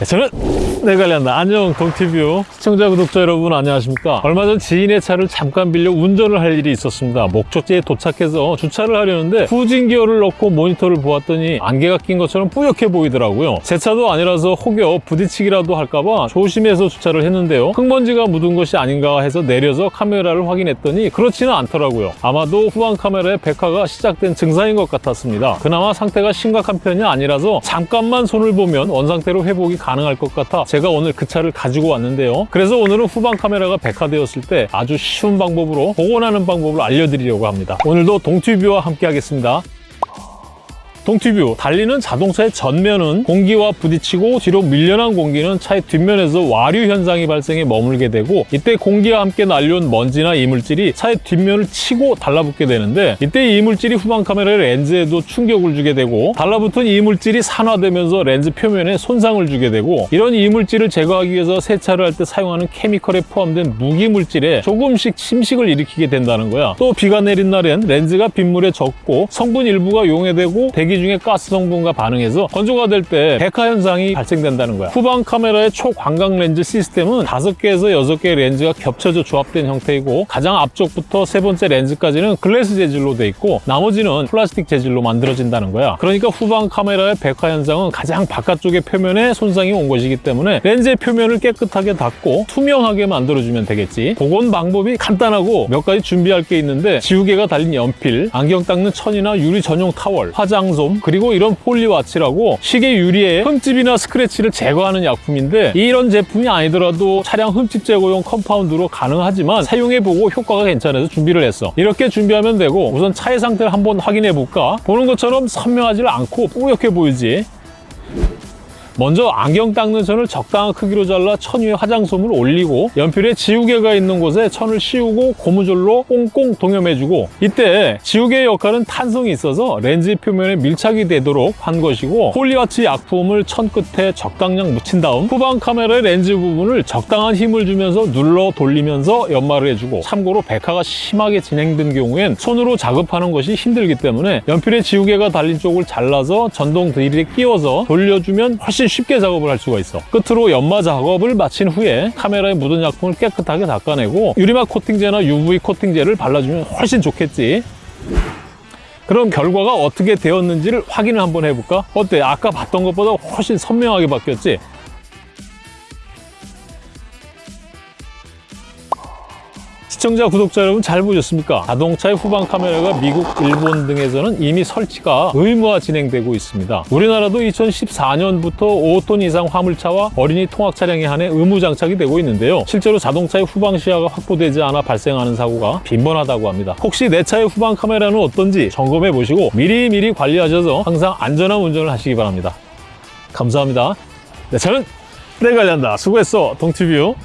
네, 저는 내관련다. 안녕 동티뷰. 시청자 구독자 여러분 안녕하십니까? 얼마 전 지인의 차를 잠깐 빌려 운전을 할 일이 있었습니다. 목적지에 도착해서 주차를 하려는데 후진 기어를 넣고 모니터를 보았더니 안개가 낀 것처럼 뿌옇게 보이더라고요. 제 차도 아니라서 혹여 부딪히기라도 할까봐 조심해서 주차를 했는데요. 흙먼지가 묻은 것이 아닌가 해서 내려서 카메라를 확인했더니 그렇지는 않더라고요. 아마도 후방 카메라에 백화가 시작된 증상인 것 같았습니다. 그나마 상태가 심각한 편이 아니라서 잠깐만 손을 보면 원상태로 회복이 가능할 것 같아 제가 오늘 그 차를 가지고 왔는데요. 그래서 오늘은 후방 카메라가 백화되었을 때 아주 쉬운 방법으로 복원하는 방법을 알려드리려고 합니다. 오늘도 동튜뷰와 함께 하겠습니다 동티뷰. 달리는 자동차의 전면은 공기와 부딪히고 뒤로 밀려난 공기는 차의 뒷면에서 와류 현상이 발생해 머물게 되고 이때 공기와 함께 날려온 먼지나 이물질이 차의 뒷면을 치고 달라붙게 되는데 이때 이물질이 후방 카메라의 렌즈에도 충격을 주게 되고 달라붙은 이물질이 산화되면서 렌즈 표면에 손상을 주게 되고 이런 이물질을 제거하기 위해서 세차를 할 때 사용하는 케미컬에 포함된 무기물질에 조금씩 침식을 일으키게 된다는 거야. 또 비가 내린 날엔 렌즈가 빗물에 젖고 성분 일부가 용해되고 대기 중에 가스 성분과 반응해서 건조가 될 때 백화 현상이 발생된다는 거야. 후방 카메라의 초광각 렌즈 시스템은 5개에서 6개의 렌즈가 겹쳐져 조합된 형태이고 가장 앞쪽부터 세 번째 렌즈까지는 glass 재질로 돼 있고 나머지는 플라스틱 재질로 만들어진다는 거야. 그러니까 후방 카메라의 백화 현상은 가장 바깥쪽의 표면에 손상이 온 것이기 때문에 렌즈의 표면을 깨끗하게 닦고 투명하게 만들어주면 되겠지. 복원 방법이 간단하고 몇 가지 준비할 게 있는데 지우개가 달린 연필, 안경 닦는 천이나 유리 전용 타월, 화장솜, 그리고 이런 폴리와치라고 시계 유리에 흠집이나 스크래치를 제거하는 약품인데 이런 제품이 아니더라도 차량 흠집 제거용 컴파운드로 가능하지만 사용해보고 효과가 괜찮아서 준비를 했어. 이렇게 준비하면 되고 우선 차의 상태를 한번 확인해 볼까? 보는 것처럼 선명하지 않고 뿌옇게 보이지 먼저 안경 닦는 천을 적당한 크기로 잘라 천 위에 화장솜을 올리고 연필에 지우개가 있는 곳에 천을 씌우고 고무줄로 꽁꽁 동여매주고 이때 지우개의 역할은 탄성이 있어서 렌즈 표면에 밀착이 되도록 한 것이고 폴리와치 약품을 천 끝에 적당량 묻힌 다음 후방 카메라의 렌즈 부분을 적당한 힘을 주면서 눌러 돌리면서 연마를 해주고 참고로 백화가 심하게 진행된 경우엔 손으로 작업하는 것이 힘들기 때문에 연필에 지우개가 달린 쪽을 잘라서 전동 드릴에 끼워서 돌려주면 쉽게 작업을 할 수가 있어 끝으로 연마 작업을 마친 후에 카메라에 묻은 약품을 깨끗하게 닦아내고 유리막 코팅제나 UV 코팅제를 발라주면 훨씬 좋겠지 그럼 결과가 어떻게 되었는지를 확인을 한번 해볼까? 어때? 아까 봤던 것보다 훨씬 선명하게 바뀌었지? 시청자, 구독자 여러분 잘 보셨습니까? 자동차의 후방 카메라가 미국, 일본 등에서는 이미 설치가 의무화 진행되고 있습니다. 우리나라도 2014년부터 5톤 이상 화물차와 어린이 통학 차량에 한해 의무 장착이 되고 있는데요. 실제로 자동차의 후방 시야가 확보되지 않아 발생하는 사고가 빈번하다고 합니다. 혹시 내 차의 후방 카메라는 어떤지 점검해 보시고 미리미리 관리하셔서 항상 안전한 운전을 하시기 바랍니다. 감사합니다. 내 차는 내가 관리한다. 수고했어, 동티뷰.